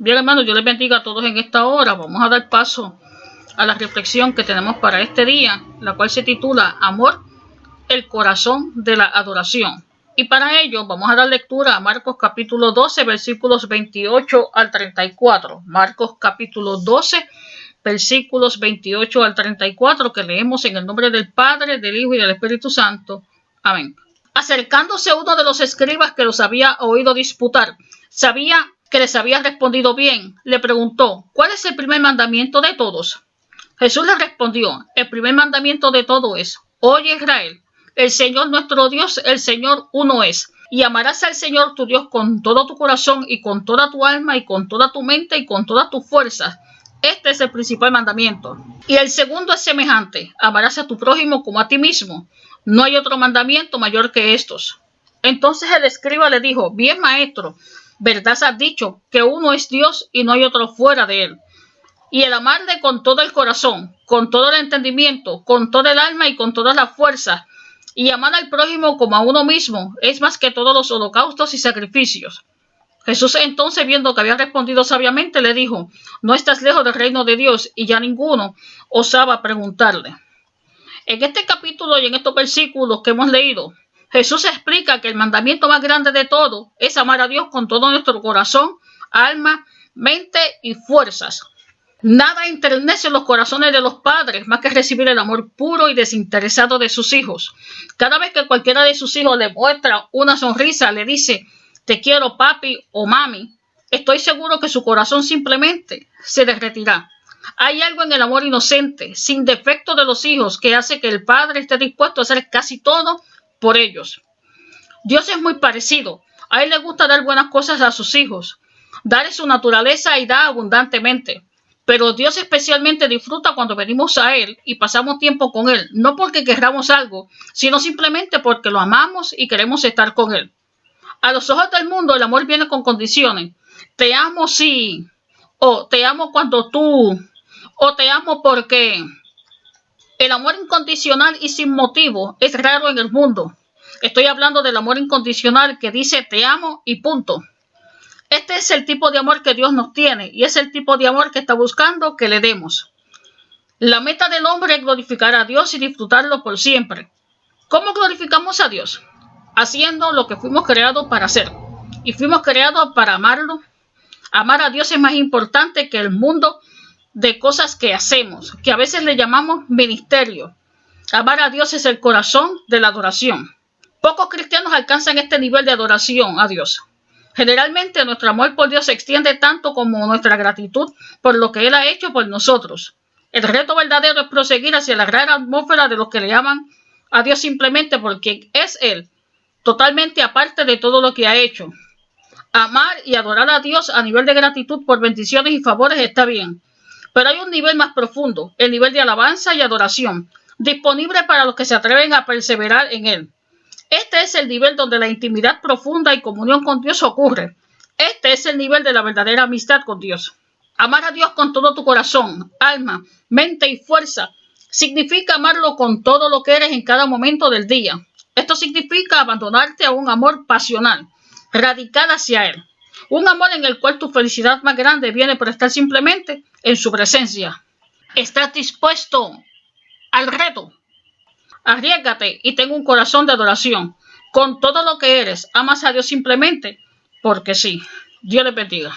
Bien, hermanos, yo les bendiga a todos en esta hora. Vamos a dar paso a la reflexión que tenemos para este día, la cual se titula Amor, el corazón de la adoración. Y para ello vamos a dar lectura a Marcos capítulo 12, versículos 28 al 34. Marcos capítulo 12, versículos 28 al 34, que leemos en el nombre del Padre, del Hijo y del Espíritu Santo. Amén. Acercándose uno de los escribas que los había oído disputar, sabía que les había respondido bien, le preguntó, ¿cuál es el primer mandamiento de todos? Jesús le respondió, el primer mandamiento de todo es, oye Israel, el Señor nuestro Dios, el Señor uno es, y amarás al Señor tu Dios con todo tu corazón y con toda tu alma y con toda tu mente y con todas tus fuerzas. Este es el principal mandamiento. Y el segundo es semejante, amarás a tu prójimo como a ti mismo. No hay otro mandamiento mayor que estos. Entonces el escriba le dijo, bien maestro, verdad has dicho, que uno es Dios y no hay otro fuera de él. Y el amarle con todo el corazón, con todo el entendimiento, con todo el alma y con toda la fuerza, y amar al prójimo como a uno mismo, es más que todos los holocaustos y sacrificios. Jesús entonces, viendo que había respondido sabiamente, le dijo, no estás lejos del reino de Dios, y ya ninguno osaba preguntarle. En este capítulo y en estos versículos que hemos leído, Jesús explica que el mandamiento más grande de todo es amar a Dios con todo nuestro corazón, alma, mente y fuerzas. Nada enternece los corazones de los padres más que recibir el amor puro y desinteresado de sus hijos. Cada vez que cualquiera de sus hijos le muestra una sonrisa, le dice, te quiero papi o mami, estoy seguro que su corazón simplemente se derretirá. Hay algo en el amor inocente, sin defecto de los hijos, que hace que el padre esté dispuesto a hacer casi todo por ellos. Dios es muy parecido. A él le gusta dar buenas cosas a sus hijos. Dar su naturaleza y da abundantemente. Pero Dios especialmente disfruta cuando venimos a Él y pasamos tiempo con Él, no porque querramos algo, sino simplemente porque lo amamos y queremos estar con Él. A los ojos del mundo el amor viene con condiciones. Te amo si, o te amo cuando tú, o te amo porque el amor incondicional y sin motivo es raro en el mundo. Estoy hablando del amor incondicional que dice te amo y punto. Este es el tipo de amor que Dios nos tiene y es el tipo de amor que está buscando que le demos. La meta del hombre es glorificar a Dios y disfrutarlo por siempre. ¿Cómo glorificamos a Dios? Haciendo lo que fuimos creados para hacer. Y fuimos creados para amarlo. Amar a Dios es más importante que el mundo de cosas que hacemos, que a veces le llamamos ministerio. Amar a Dios es el corazón de la adoración. Pocos cristianos alcanzan este nivel de adoración a Dios. Generalmente nuestro amor por Dios se extiende tanto como nuestra gratitud por lo que Él ha hecho por nosotros. El reto verdadero es proseguir hacia la gran atmósfera de los que le llaman a Dios simplemente porque es Él, totalmente aparte de todo lo que ha hecho. Amar y adorar a Dios a nivel de gratitud por bendiciones y favores está bien, pero hay un nivel más profundo, el nivel de alabanza y adoración, disponible para los que se atreven a perseverar en él. Este es el nivel donde la intimidad profunda y comunión con Dios ocurre. Este es el nivel de la verdadera amistad con Dios. Amar a Dios con todo tu corazón, alma, mente y fuerza significa amarlo con todo lo que eres en cada momento del día. Esto significa abandonarte a un amor pasional, radical hacia Él. Un amor en el cual tu felicidad más grande viene por estar simplemente en su presencia. ¿Estás dispuesto al reto? Arriesgate y ten un corazón de adoración. Con todo lo que eres, amas a Dios simplemente porque sí. Dios le bendiga.